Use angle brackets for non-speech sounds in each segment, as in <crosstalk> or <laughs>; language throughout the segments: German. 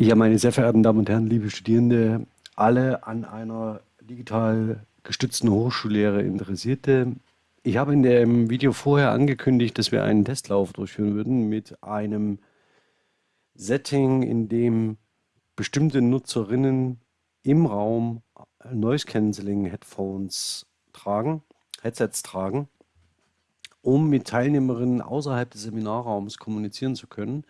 Ja, meine sehr verehrten Damen und Herren, liebe Studierende, alle an einer digital gestützten Hochschullehre Interessierte. Ich habe in dem Video vorher angekündigt, dass wir einen Testlauf durchführen würden mit einem Setting, in dem bestimmte Nutzerinnen im Raum Noise Cancelling Headphones tragen, Headsets tragen, um mit Teilnehmerinnen außerhalb des Seminarraums kommunizieren zu können.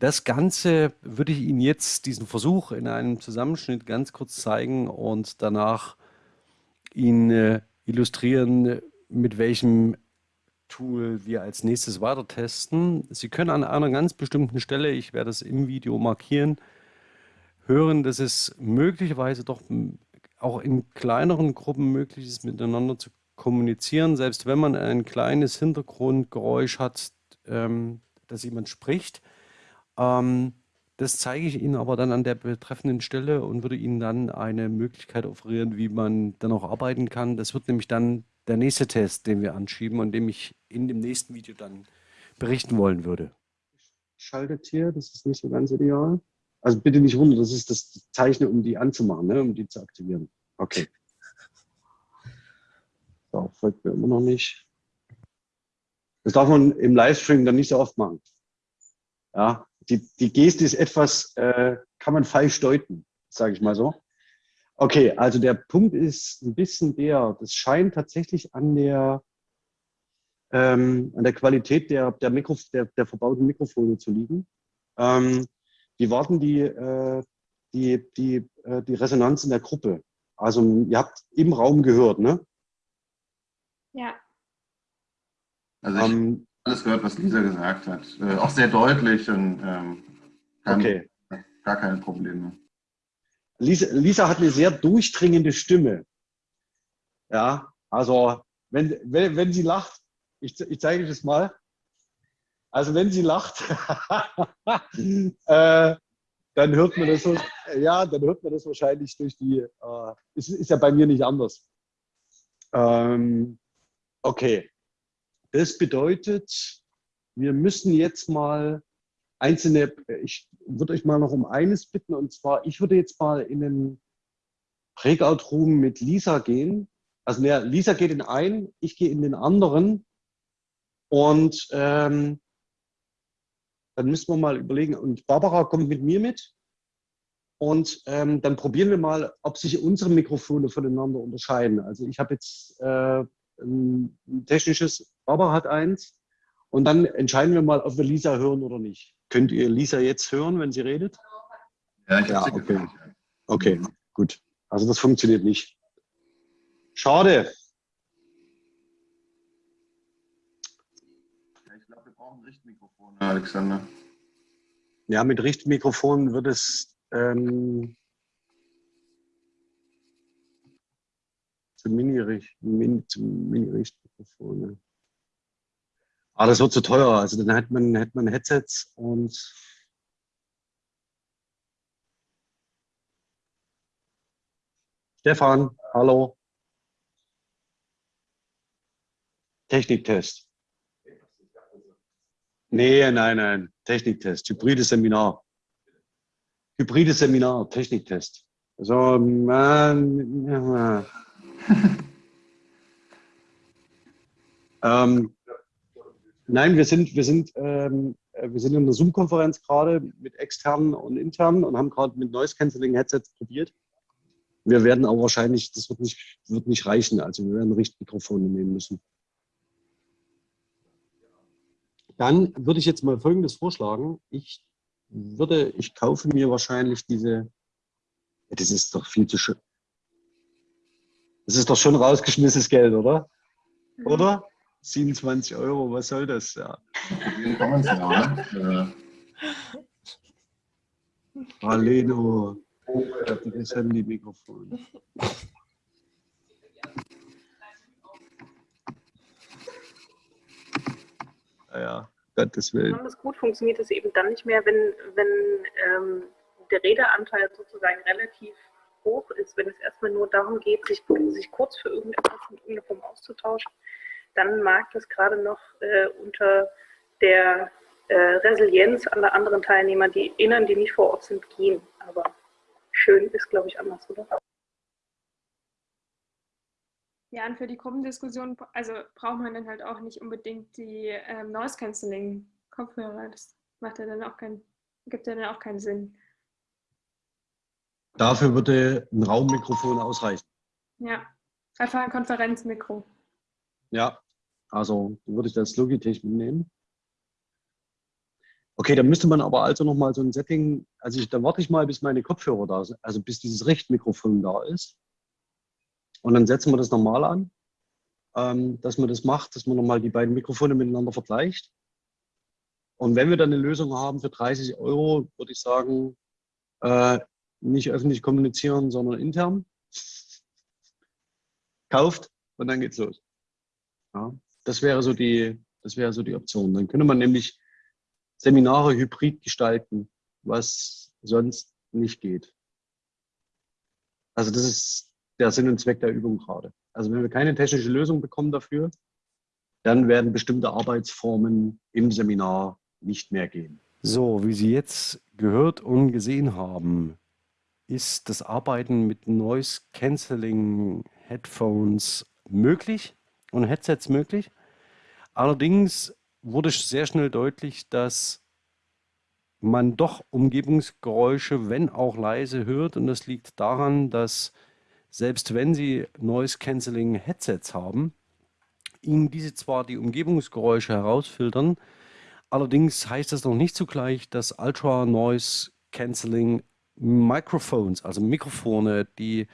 Das Ganze würde ich Ihnen jetzt, diesen Versuch in einem Zusammenschnitt ganz kurz zeigen und danach Ihnen äh, illustrieren, mit welchem Tool wir als nächstes weiter testen. Sie können an einer ganz bestimmten Stelle, ich werde es im Video markieren, hören, dass es möglicherweise doch auch in kleineren Gruppen möglich ist, miteinander zu kommunizieren, selbst wenn man ein kleines Hintergrundgeräusch hat, ähm, dass jemand spricht. Ähm, das zeige ich Ihnen aber dann an der betreffenden Stelle und würde Ihnen dann eine Möglichkeit offerieren, wie man dann auch arbeiten kann. Das wird nämlich dann der nächste Test, den wir anschieben und dem ich in dem nächsten Video dann berichten wollen würde. Schaltet hier, das ist nicht so ganz ideal. Also bitte nicht wundern, das ist das Zeichen, um die anzumachen, ne? um die zu aktivieren. Okay. So, folgt mir immer noch nicht. Das darf man im Livestream dann nicht so oft machen. Ja, die, die Geste ist etwas, äh, kann man falsch deuten, sage ich mal so. Okay, also der Punkt ist ein bisschen der, das scheint tatsächlich an der, ähm, an der Qualität der, der, Mikro, der, der verbauten Mikrofone zu liegen. Ähm, die warten die, äh, die, die, äh, die Resonanz in der Gruppe. Also ihr habt im Raum gehört, ne? Ja. Also ich, ähm, alles gehört, was Lisa gesagt hat. Äh, auch sehr deutlich und ähm, kein, okay. gar keine Probleme. Lisa, Lisa hat eine sehr durchdringende Stimme. Ja, also wenn, wenn, wenn sie lacht, ich, ich zeige das mal. Also wenn sie lacht, <laughs> äh, dann hört man das, ja, dann hört man das wahrscheinlich durch die, äh, ist, ist ja bei mir nicht anders. Ähm, okay, das bedeutet, wir müssen jetzt mal einzelne, ich würde euch mal noch um eines bitten, und zwar, ich würde jetzt mal in den Breakout-Room mit Lisa gehen. Also ne, Lisa geht in einen, ich gehe in den anderen. Und ähm, dann müssen wir mal überlegen, und Barbara kommt mit mir mit. Und ähm, dann probieren wir mal, ob sich unsere Mikrofone voneinander unterscheiden. Also ich habe jetzt äh, ein technisches, Barbara hat eins. Und dann entscheiden wir mal, ob wir Lisa hören oder nicht. Könnt ihr Lisa jetzt hören, wenn sie redet? Ja, ich ja okay. Gehört. okay, gut. Also das funktioniert nicht. Schade. Ja, ich glaube, wir brauchen Richtmikrofone, Alexander. Ja, mit Richtmikrofon wird es ähm, zu Mini-Richtmikrofone. Aber das wird zu teuer. Also dann hätte man, hätte man Headsets und Stefan, hallo. Techniktest. Nee, nein, nein. Techniktest. Hybrides Seminar. Hybrides Seminar, Techniktest. So, man, ja. <laughs> ähm, Nein, wir sind, wir sind, ähm, wir sind in einer Zoom-Konferenz gerade mit externen und internen und haben gerade mit Noise Cancelling Headsets probiert. Wir werden aber wahrscheinlich, das wird nicht, wird nicht reichen. Also wir werden Richtmikrofone nehmen müssen. Dann würde ich jetzt mal Folgendes vorschlagen. Ich würde, ich kaufe mir wahrscheinlich diese, das ist doch viel zu schön. Das ist doch schon rausgeschmissenes Geld, oder? Oder? 27 Euro, was soll das? Ja. Hallo, das Handy-Mikrofon. Naja, Gottes Willen. Besonders gut funktioniert es eben dann nicht mehr, wenn, wenn ähm, der Redeanteil sozusagen relativ hoch ist, wenn es erstmal nur darum geht, sich, sich kurz für irgendetwas in irgendeiner Form auszutauschen dann mag das gerade noch äh, unter der äh, Resilienz an anderen Teilnehmer, die Innern, die nicht vor Ort sind, gehen. Aber schön ist, glaube ich, anders, oder? Ja, und für die Gruppendiskussion, also braucht man dann halt auch nicht unbedingt die ähm, Noise Cancelling Kopfhörer. Das macht ja dann auch keinen, gibt ja dann auch keinen Sinn. Dafür würde ein Raummikrofon ausreichen. Ja, einfach ein Konferenzmikro. Ja, also würde ich das Logitech mitnehmen. Okay, dann müsste man aber also nochmal so ein Setting, also ich, dann warte ich mal, bis meine Kopfhörer da sind, also bis dieses Richtmikrofon da ist. Und dann setzen wir das normal an, ähm, dass man das macht, dass man nochmal die beiden Mikrofone miteinander vergleicht. Und wenn wir dann eine Lösung haben für 30 Euro, würde ich sagen, äh, nicht öffentlich kommunizieren, sondern intern. Kauft und dann geht's los. Ja, das wäre so die, das wäre so die Option. Dann könnte man nämlich Seminare hybrid gestalten, was sonst nicht geht. Also das ist der Sinn und Zweck der Übung gerade. Also wenn wir keine technische Lösung bekommen dafür, dann werden bestimmte Arbeitsformen im Seminar nicht mehr gehen. So, wie Sie jetzt gehört und gesehen haben, ist das Arbeiten mit Noise Cancelling Headphones möglich und Headsets möglich. Allerdings wurde sehr schnell deutlich, dass man doch Umgebungsgeräusche, wenn auch leise, hört. Und das liegt daran, dass selbst wenn Sie Noise Cancelling Headsets haben, Ihnen diese zwar die Umgebungsgeräusche herausfiltern, allerdings heißt das noch nicht zugleich, dass Ultra Noise Cancelling Microphones, also Mikrofone, die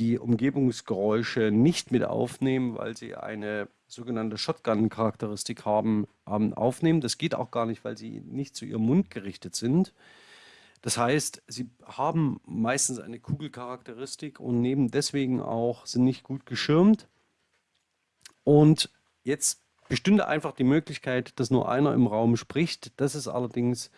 die Umgebungsgeräusche nicht mit aufnehmen, weil sie eine sogenannte Shotgun-Charakteristik haben, ähm, aufnehmen. Das geht auch gar nicht, weil sie nicht zu ihrem Mund gerichtet sind. Das heißt, sie haben meistens eine Kugelcharakteristik und nehmen deswegen auch, sind nicht gut geschirmt. Und jetzt bestünde einfach die Möglichkeit, dass nur einer im Raum spricht. Das ist allerdings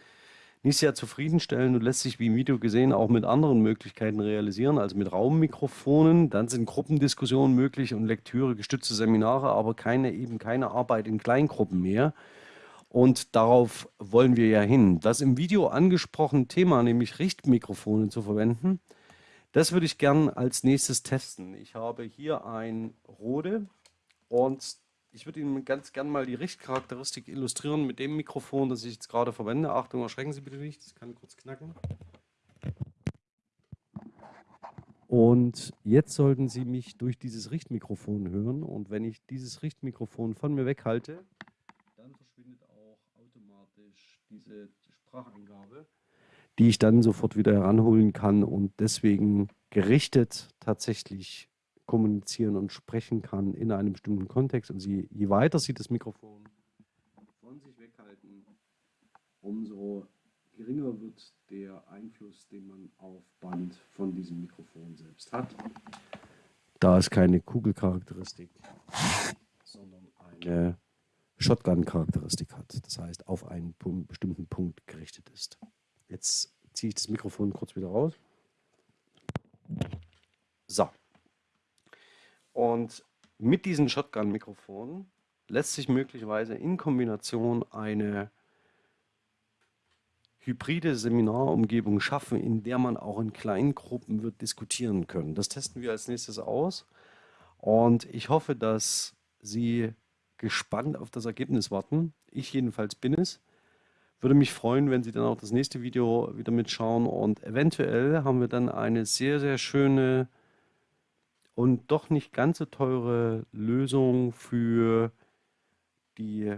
nicht sehr zufriedenstellend und lässt sich, wie im Video gesehen, auch mit anderen Möglichkeiten realisieren, also mit Raummikrofonen. Dann sind Gruppendiskussionen möglich und Lektüre, gestützte Seminare, aber keine, eben keine Arbeit in Kleingruppen mehr. Und darauf wollen wir ja hin. Das im Video angesprochene Thema, nämlich Richtmikrofone zu verwenden, das würde ich gern als nächstes testen. Ich habe hier ein Rode und ich würde Ihnen ganz gern mal die Richtcharakteristik illustrieren mit dem Mikrofon, das ich jetzt gerade verwende. Achtung, erschrecken Sie bitte nicht, das kann kurz knacken. Und jetzt sollten Sie mich durch dieses Richtmikrofon hören. Und wenn ich dieses Richtmikrofon von mir weghalte, diese Spracheingabe, die ich dann sofort wieder heranholen kann und deswegen gerichtet tatsächlich kommunizieren und sprechen kann in einem bestimmten Kontext. Und sie, je weiter Sie das Mikrofon von sich weghalten, umso geringer wird der Einfluss, den man auf Band von diesem Mikrofon selbst hat. Da es keine Kugelcharakteristik, sondern eine Shotgun-Charakteristik hat. Das heißt, auf einen bestimmten Punkt gerichtet ist. Jetzt ziehe ich das Mikrofon kurz wieder raus. So. Und mit diesen Shotgun-Mikrofonen lässt sich möglicherweise in Kombination eine hybride Seminarumgebung schaffen, in der man auch in kleinen Gruppen wird diskutieren können. Das testen wir als nächstes aus. Und ich hoffe, dass Sie gespannt auf das Ergebnis warten. Ich jedenfalls bin es. Würde mich freuen, wenn Sie dann auch das nächste Video wieder mitschauen und eventuell haben wir dann eine sehr, sehr schöne und doch nicht ganz so teure Lösung für die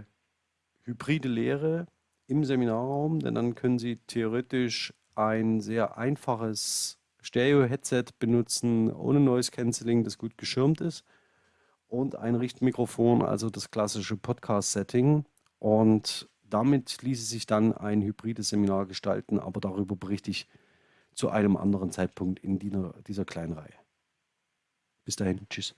hybride Lehre im Seminarraum, denn dann können Sie theoretisch ein sehr einfaches Stereo-Headset benutzen, ohne Noise Cancelling, das gut geschirmt ist und ein Richtmikrofon, also das klassische Podcast-Setting. Und damit ließe sich dann ein hybrides Seminar gestalten, aber darüber berichte ich zu einem anderen Zeitpunkt in dieser, dieser kleinen Reihe. Bis dahin, tschüss.